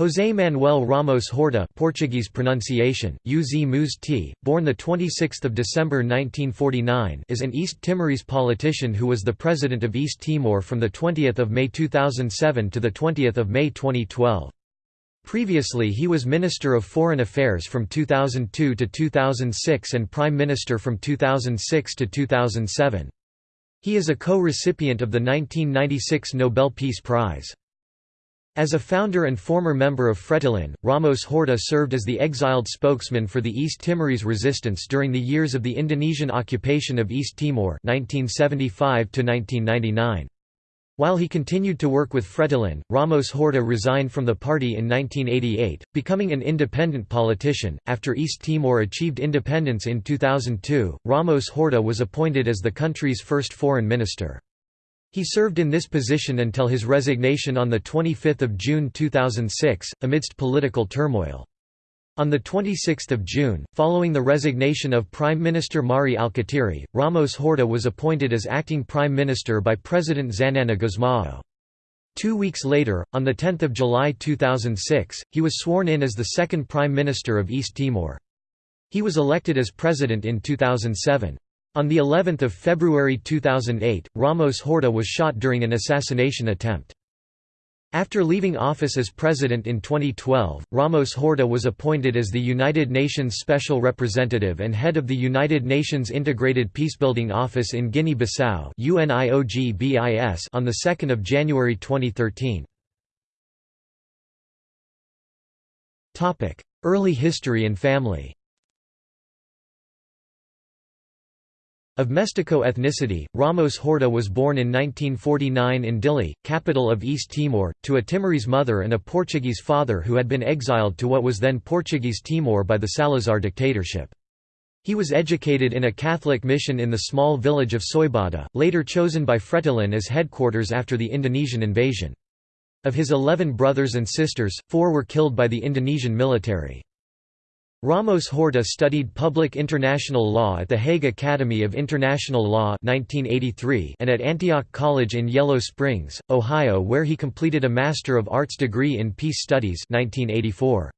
José Manuel Ramos Horta Portuguese pronunciation, UZ Muz T, born 26 December 1949 is an East Timorese politician who was the President of East Timor from 20 May 2007 to 20 May 2012. Previously he was Minister of Foreign Affairs from 2002 to 2006 and Prime Minister from 2006 to 2007. He is a co-recipient of the 1996 Nobel Peace Prize. As a founder and former member of Fretilin, Ramos Horta served as the exiled spokesman for the East Timorese resistance during the years of the Indonesian occupation of East Timor 1975 -1999. While he continued to work with Fretilin, Ramos Horta resigned from the party in 1988, becoming an independent politician. After East Timor achieved independence in 2002, Ramos Horta was appointed as the country's first foreign minister. He served in this position until his resignation on 25 June 2006, amidst political turmoil. On 26 June, following the resignation of Prime Minister Mari Alkatiri, Ramos Horta was appointed as acting Prime Minister by President Xanana Gusmao. Two weeks later, on 10 July 2006, he was sworn in as the second Prime Minister of East Timor. He was elected as President in 2007. On the 11th of February 2008, Ramos Horta was shot during an assassination attempt. After leaving office as president in 2012, Ramos Horta was appointed as the United Nations Special Representative and head of the United Nations Integrated Peacebuilding Office in Guinea-Bissau on 2 January 2013. Early history and family Of Mestico ethnicity, Ramos Horta was born in 1949 in Dili, capital of East Timor, to a Timorese mother and a Portuguese father who had been exiled to what was then Portuguese Timor by the Salazar dictatorship. He was educated in a Catholic mission in the small village of Soibada, later chosen by Fretilin as headquarters after the Indonesian invasion. Of his eleven brothers and sisters, four were killed by the Indonesian military. Ramos Horta studied public international law at the Hague Academy of International Law 1983 and at Antioch College in Yellow Springs, Ohio where he completed a Master of Arts degree in Peace Studies 1984.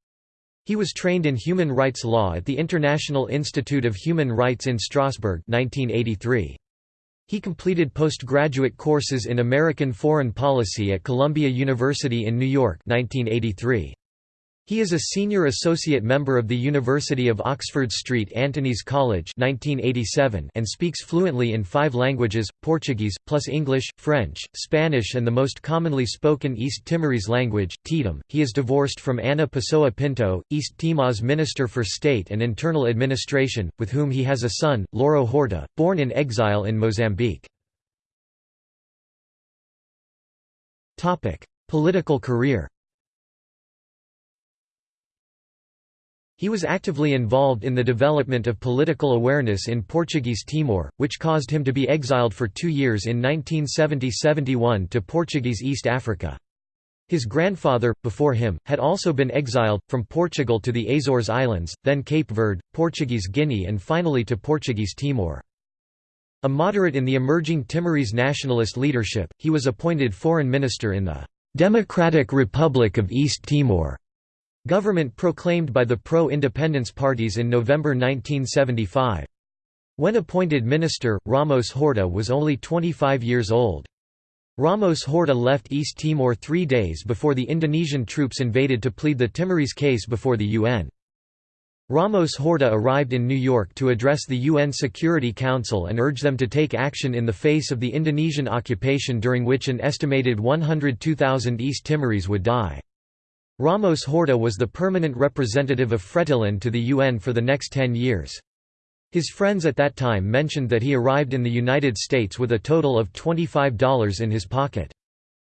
He was trained in human rights law at the International Institute of Human Rights in Strasbourg 1983. He completed postgraduate courses in American Foreign Policy at Columbia University in New York 1983. He is a senior associate member of the University of Oxford St Antony's College 1987 and speaks fluently in five languages, Portuguese, plus English, French, Spanish and the most commonly spoken East Timorese language, Tetum. He is divorced from Ana Pessoa Pinto, East Timor's Minister for State and Internal Administration, with whom he has a son, Loro Horta, born in exile in Mozambique. Political career He was actively involved in the development of political awareness in Portuguese Timor, which caused him to be exiled for two years in 1970–71 to Portuguese East Africa. His grandfather, before him, had also been exiled, from Portugal to the Azores Islands, then Cape Verde, Portuguese Guinea and finally to Portuguese Timor. A moderate in the emerging Timorese nationalist leadership, he was appointed foreign minister in the "'Democratic Republic of East Timor' Government proclaimed by the pro-independence parties in November 1975. When appointed minister, Ramos Horta was only 25 years old. Ramos Horta left East Timor three days before the Indonesian troops invaded to plead the Timorese case before the UN. Ramos Horta arrived in New York to address the UN Security Council and urge them to take action in the face of the Indonesian occupation during which an estimated 102,000 East Timorese would die. Ramos Horta was the permanent representative of Fretilin to the UN for the next ten years. His friends at that time mentioned that he arrived in the United States with a total of $25 in his pocket.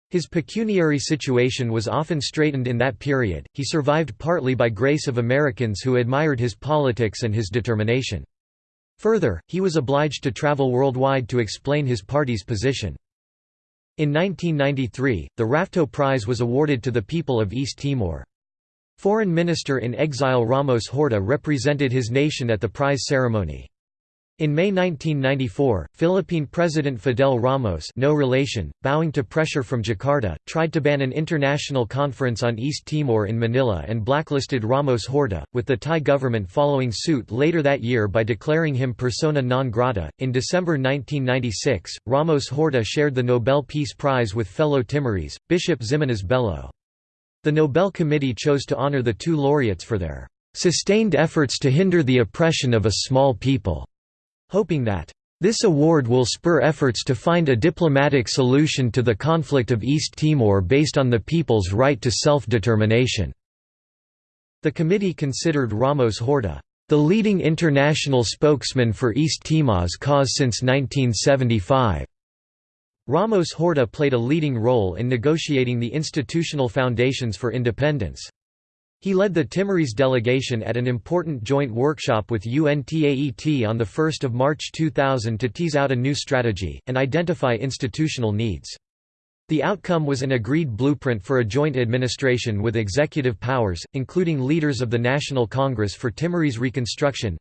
His pecuniary situation was often straitened in that period, he survived partly by grace of Americans who admired his politics and his determination. Further, he was obliged to travel worldwide to explain his party's position. In 1993, the Rafto Prize was awarded to the people of East Timor. Foreign Minister in exile Ramos Horta represented his nation at the prize ceremony. In May 1994, Philippine President Fidel Ramos no relation, bowing to pressure from Jakarta, tried to ban an international conference on East Timor in Manila and blacklisted Ramos Horta, with the Thai government following suit later that year by declaring him persona non grata. In December 1996, Ramos Horta shared the Nobel Peace Prize with fellow Timorese, Bishop Ximenes Belo. The Nobel Committee chose to honor the two laureates for their sustained efforts to hinder the oppression of a small people hoping that this award will spur efforts to find a diplomatic solution to the conflict of East Timor based on the people's right to self-determination." The committee considered Ramos Horta, "...the leading international spokesman for East Timor's cause since 1975." Ramos Horta played a leading role in negotiating the institutional foundations for independence. He led the Timorese delegation at an important joint workshop with UNTAET on 1 March 2000 to tease out a new strategy, and identify institutional needs. The outcome was an agreed blueprint for a joint administration with executive powers, including leaders of the National Congress for Timorese Reconstruction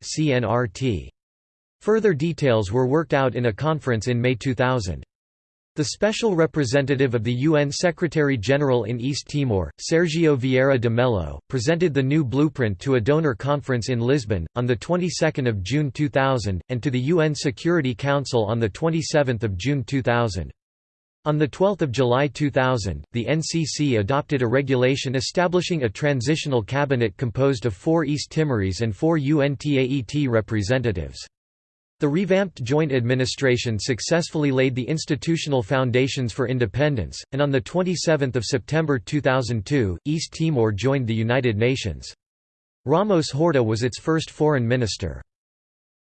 Further details were worked out in a conference in May 2000. The special representative of the UN Secretary-General in East Timor, Sergio Vieira de Mello, presented the new blueprint to a donor conference in Lisbon, on the 22nd of June 2000, and to the UN Security Council on the 27th of June 2000. On 12 July 2000, the NCC adopted a regulation establishing a transitional cabinet composed of four East Timorese and four UNTAET representatives. The revamped joint administration successfully laid the institutional foundations for independence, and on 27 September 2002, East Timor joined the United Nations. Ramos Horta was its first foreign minister.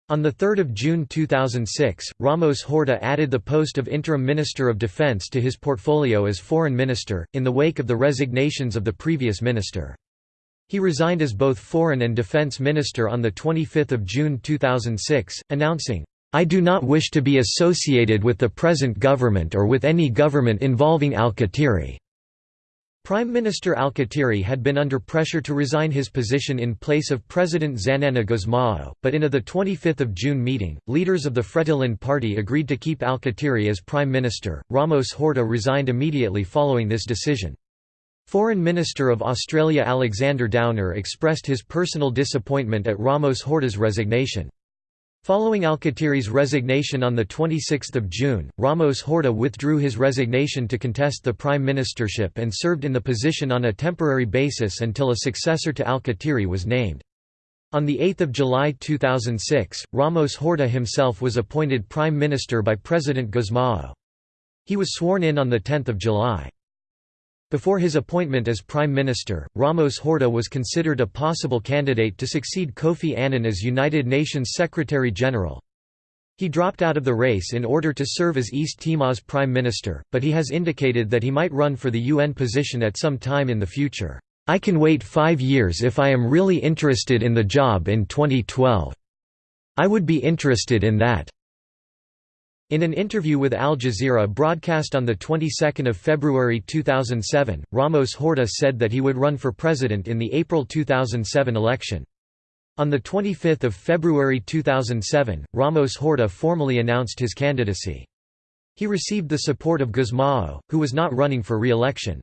On 3 June 2006, Ramos Horta added the post of Interim Minister of Defense to his portfolio as Foreign Minister, in the wake of the resignations of the previous minister. He resigned as both Foreign and Defense Minister on 25 June 2006, announcing, I do not wish to be associated with the present government or with any government involving Alkatiri. Prime Minister Alkatiri had been under pressure to resign his position in place of President Xanana Gusmao, but in a 25 June meeting, leaders of the Fretilin party agreed to keep Alkatiri as Prime Minister. Ramos Horta resigned immediately following this decision. Foreign Minister of Australia Alexander Downer expressed his personal disappointment at Ramos Horta's resignation. Following Alkatiri's resignation on 26 June, Ramos Horta withdrew his resignation to contest the prime ministership and served in the position on a temporary basis until a successor to Alkatiri was named. On 8 July 2006, Ramos Horta himself was appointed prime minister by President Gusmao. He was sworn in on 10 July. Before his appointment as Prime Minister, Ramos Horta was considered a possible candidate to succeed Kofi Annan as United Nations Secretary-General. He dropped out of the race in order to serve as East Timor's Prime Minister, but he has indicated that he might run for the UN position at some time in the future. I can wait five years if I am really interested in the job in 2012. I would be interested in that. In an interview with Al Jazeera broadcast on the 22nd of February 2007, Ramos Horta said that he would run for president in the April 2007 election. On the 25 February 2007, Ramos Horta formally announced his candidacy. He received the support of Gusmao, who was not running for re-election.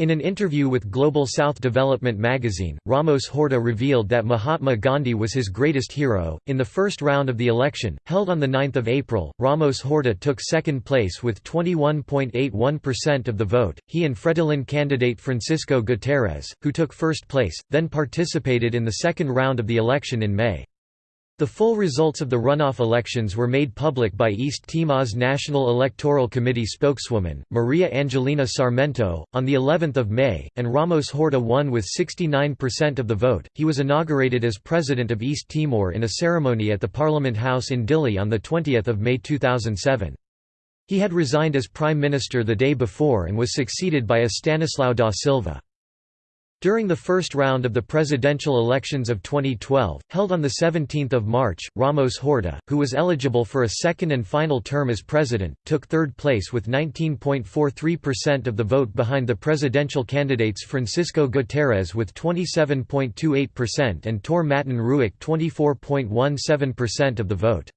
In an interview with Global South Development magazine, Ramos Horta revealed that Mahatma Gandhi was his greatest hero. In the first round of the election, held on 9 April, Ramos Horta took second place with 21.81% of the vote. He and Fretilin candidate Francisco Guterres, who took first place, then participated in the second round of the election in May. The full results of the runoff elections were made public by East Timor's National Electoral Committee spokeswoman, Maria Angelina Sarmento, on the 11th of May, and Ramos Horta won with 69% of the vote. He was inaugurated as president of East Timor in a ceremony at the Parliament House in Dili on the 20th of May 2007. He had resigned as prime minister the day before and was succeeded by Estanislao da Silva. During the first round of the presidential elections of 2012, held on 17 March, Ramos Horta, who was eligible for a second and final term as president, took third place with 19.43% of the vote behind the presidential candidates Francisco Guterres with 27.28% and Taur Matan Ruak 24.17% of the vote.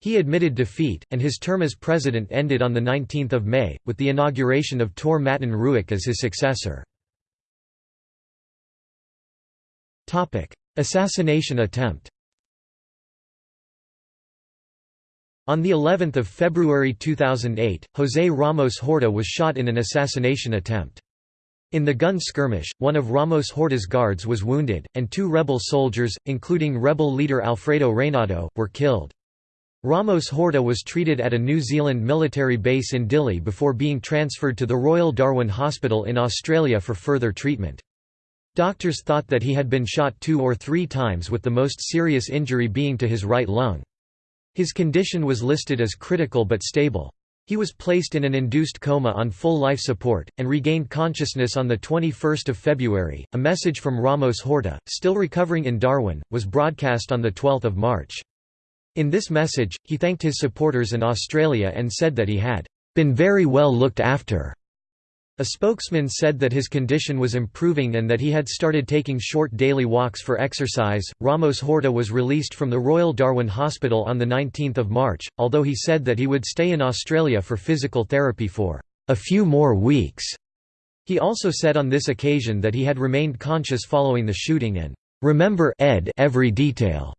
He admitted defeat, and his term as president ended on 19 May, with the inauguration of Taur Matan Ruak as his successor. Assassination attempt On the 11th of February 2008, José Ramos Horta was shot in an assassination attempt. In the gun skirmish, one of Ramos Horta's guards was wounded, and two rebel soldiers, including rebel leader Alfredo Reinado, were killed. Ramos Horta was treated at a New Zealand military base in Dili before being transferred to the Royal Darwin Hospital in Australia for further treatment. Doctors thought that he had been shot two or three times with the most serious injury being to his right lung. His condition was listed as critical but stable. He was placed in an induced coma on full life support, and regained consciousness on 21 February. A message from Ramos Horta, still recovering in Darwin, was broadcast on 12 March. In this message, he thanked his supporters and Australia and said that he had been very well looked after. A spokesman said that his condition was improving and that he had started taking short daily walks for exercise. Ramos Horta was released from the Royal Darwin Hospital on 19 March, although he said that he would stay in Australia for physical therapy for a few more weeks. He also said on this occasion that he had remained conscious following the shooting and remember Ed every detail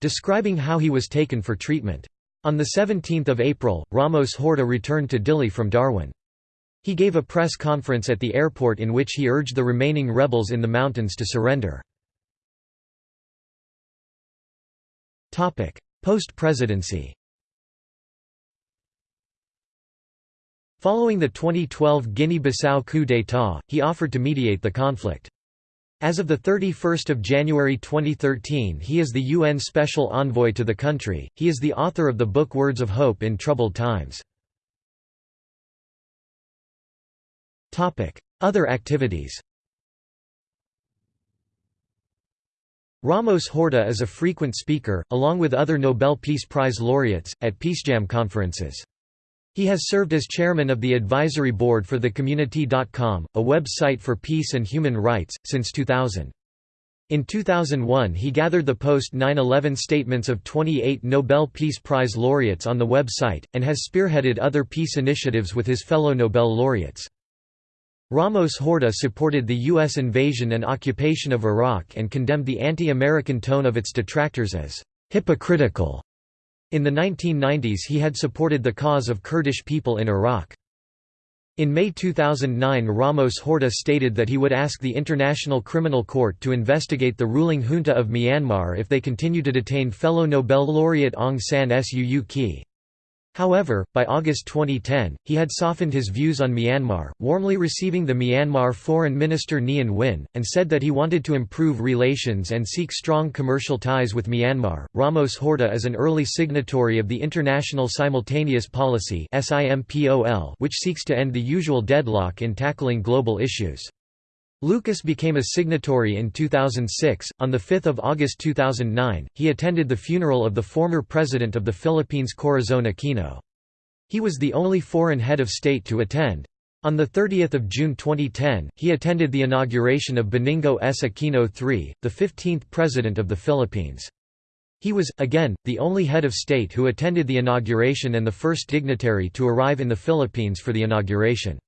describing how he was taken for treatment. On 17 April, Ramos Horta returned to Dili from Darwin. He gave a press conference at the airport in which he urged the remaining rebels in the mountains to surrender. Post-presidency Following the 2012 Guinea-Bissau coup d'état, he offered to mediate the conflict. As of 31 January 2013 he is the UN Special Envoy to the country, he is the author of the book Words of Hope in Troubled Times. Other activities Ramos Horta is a frequent speaker, along with other Nobel Peace Prize laureates, at PeaceJam conferences. He has served as chairman of the advisory board for TheCommunity.com, a website for peace and human rights, since 2000. In 2001 he gathered the post-9-11 statements of 28 Nobel Peace Prize laureates on the website, and has spearheaded other peace initiatives with his fellow Nobel laureates. Ramos Horta supported the U.S. invasion and occupation of Iraq and condemned the anti-American tone of its detractors as hypocritical. In the 1990s he had supported the cause of Kurdish people in Iraq. In May 2009 Ramos Horta stated that he would ask the International Criminal Court to investigate the ruling junta of Myanmar if they continue to detain fellow Nobel laureate Aung San Suu Kyi. However, by August 2010, he had softened his views on Myanmar, warmly receiving the Myanmar Foreign Minister Nyan Win, and said that he wanted to improve relations and seek strong commercial ties with Myanmar. Ramos Horta is an early signatory of the International Simultaneous Policy which seeks to end the usual deadlock in tackling global issues. Lucas became a signatory in 2006. On 5 August 2009, he attended the funeral of the former president of the Philippines Corazon Aquino. He was the only foreign head of state to attend. On 30 June 2010, he attended the inauguration of Benigno S. Aquino III, the 15th President of the Philippines. He was, again, the only head of state who attended the inauguration and the first dignitary to arrive in the Philippines for the inauguration.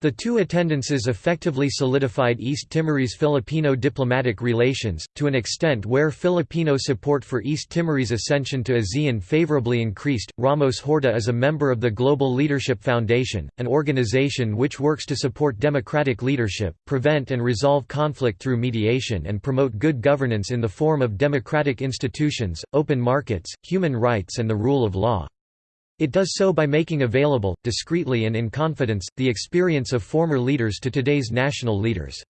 The two attendances effectively solidified East Timorese Filipino diplomatic relations, to an extent where Filipino support for East Timorese ascension to ASEAN favorably increased. Ramos Horta is a member of the Global Leadership Foundation, an organization which works to support democratic leadership, prevent and resolve conflict through mediation, and promote good governance in the form of democratic institutions, open markets, human rights, and the rule of law. It does so by making available, discreetly and in confidence, the experience of former leaders to today's national leaders.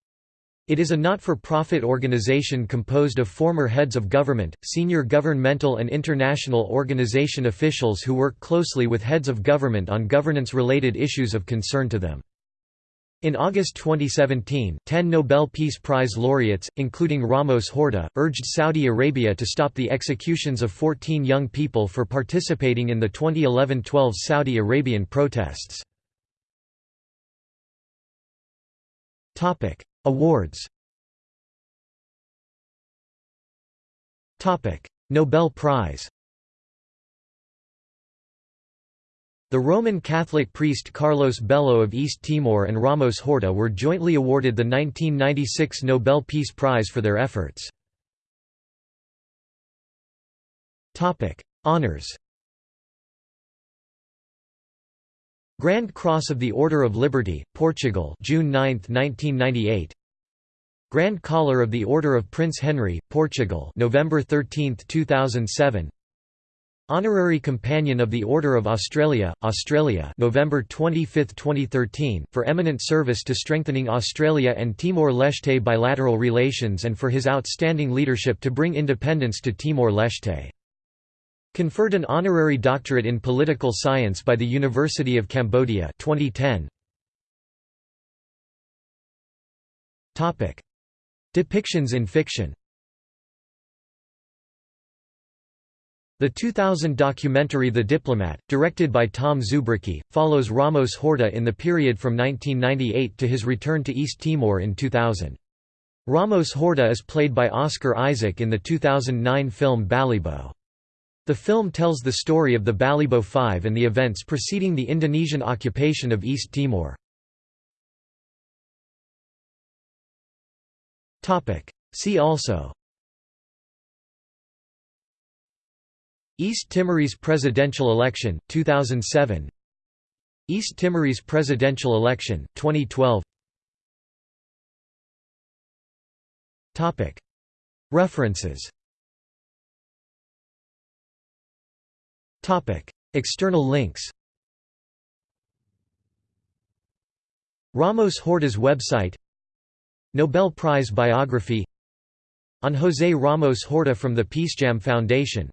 It is a not-for-profit organization composed of former heads of government, senior governmental and international organization officials who work closely with heads of government on governance-related issues of concern to them. In August 2017, ten Nobel Peace Prize laureates, including Ramos Horta, urged Saudi Arabia to stop the executions of 14 young people for participating in the 2011–12 Saudi Arabian protests. Awards Nobel Prize The Roman Catholic priest Carlos Belo of East Timor and Ramos Horta were jointly awarded the 1996 Nobel Peace Prize for their efforts. Honours Grand Cross of the Order of Liberty, Portugal June 9, 1998 Grand Collar of the Order of Prince Henry, Portugal November 13, 2007 Honorary Companion of the Order of Australia, Australia November 25, 2013, for eminent service to strengthening Australia and Timor-Leste bilateral relations and for his outstanding leadership to bring independence to Timor-Leste. Conferred an honorary doctorate in political science by the University of Cambodia 2010. Depictions in fiction The 2000 documentary The Diplomat, directed by Tom Zubricki, follows Ramos Horta in the period from 1998 to his return to East Timor in 2000. Ramos Horta is played by Oscar Isaac in the 2009 film Balibo. The film tells the story of the Balibo Five and the events preceding the Indonesian occupation of East Timor. See also East Timorese presidential election, 2007 East Timorese presidential election, 2012 References. External links. Ramos Horta's website. Nobel Prize biography. On José Ramos Horta from the Peacejam Foundation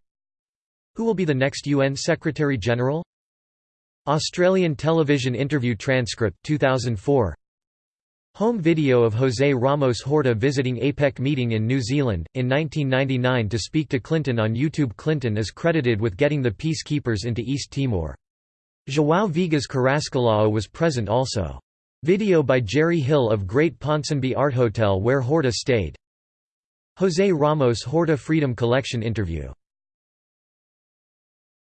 who will be the next UN Secretary-General? Australian television interview transcript 2004 Home video of José Ramos Horta visiting APEC meeting in New Zealand, in 1999 to speak to Clinton on YouTube Clinton is credited with getting the peacekeepers into East Timor. João Viegas Carrascalao was present also. Video by Jerry Hill of Great Ponsonby Art Hotel where Horta stayed. José Ramos Horta Freedom Collection interview